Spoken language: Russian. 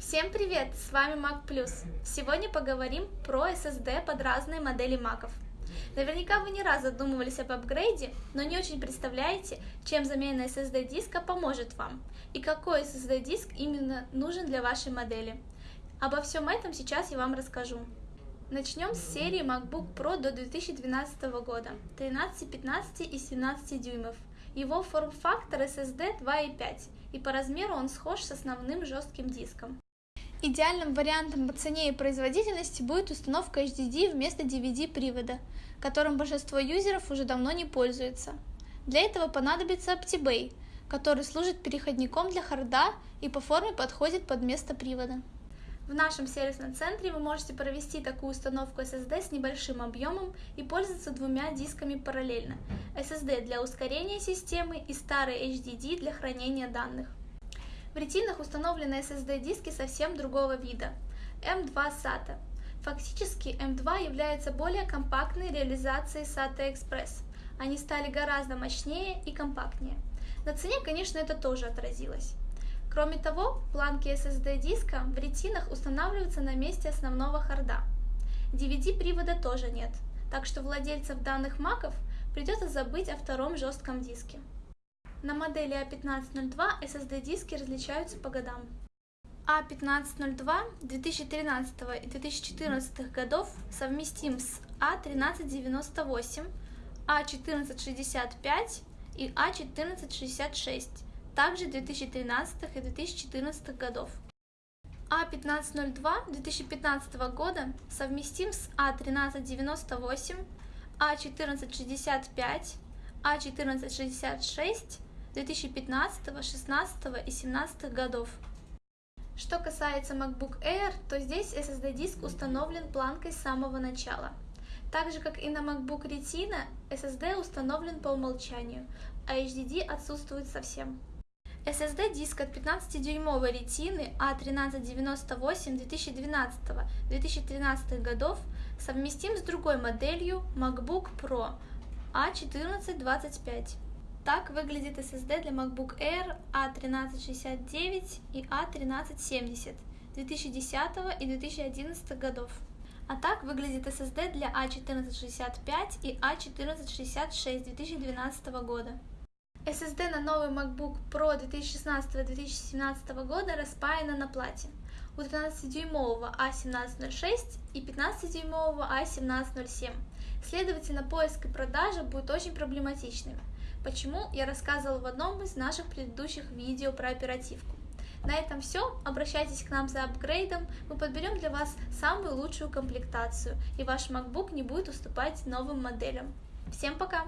Всем привет! С вами Mac Plus. Сегодня поговорим про SSD под разные модели маков. Наверняка вы не раз задумывались об апгрейде, но не очень представляете, чем замена SSD диска поможет вам и какой SSD диск именно нужен для вашей модели. Обо всем этом сейчас я вам расскажу. Начнем с серии MacBook Pro до 2012 года, 13, 15 и 17 дюймов. Его форм-фактор SSD 2.5, и по размеру он схож с основным жестким диском. Идеальным вариантом по цене и производительности будет установка HDD вместо DVD-привода, которым большинство юзеров уже давно не пользуются. Для этого понадобится OptiBay, который служит переходником для харда и по форме подходит под место привода. В нашем сервисном центре вы можете провести такую установку SSD с небольшим объемом и пользоваться двумя дисками параллельно. SSD для ускорения системы и старый HDD для хранения данных. В ретинах установлены SSD-диски совсем другого вида – M2 SATA. Фактически M2 является более компактной реализацией SATA Express. Они стали гораздо мощнее и компактнее. На цене, конечно, это тоже отразилось. Кроме того, планки SSD-диска в ретинах устанавливаются на месте основного харда. DVD-привода тоже нет, так что владельцев данных маков придется забыть о втором жестком диске. На модели A1502 SSD-диски различаются по годам. A1502 2013 и 2014 годов совместим с A1398, A1465 и A1466 также 2013 и 2014 годов. А1502 2015 года совместим с А1398, А1465, А1466 2015, 16 и 17 годов. Что касается MacBook Air, то здесь SSD-диск установлен планкой с самого начала. Так же, как и на MacBook Retina, SSD установлен по умолчанию, а HDD отсутствует совсем. SSD-диск от 15-дюймовой ретины A1398 2012-2013 годов совместим с другой моделью MacBook Pro A1425. Так выглядит SSD для MacBook Air A1369 и A1370 2010 и 2011 годов. А так выглядит SSD для A1465 и A1466 2012 года. SSD на новый MacBook Pro 2016-2017 года распаяна на плате. У 13-дюймового A1706 и 15-дюймового A1707. Следовательно, поиск и продажа будет очень проблематичными. Почему, я рассказывала в одном из наших предыдущих видео про оперативку. На этом все. Обращайтесь к нам за апгрейдом. Мы подберем для вас самую лучшую комплектацию, и ваш MacBook не будет уступать новым моделям. Всем пока!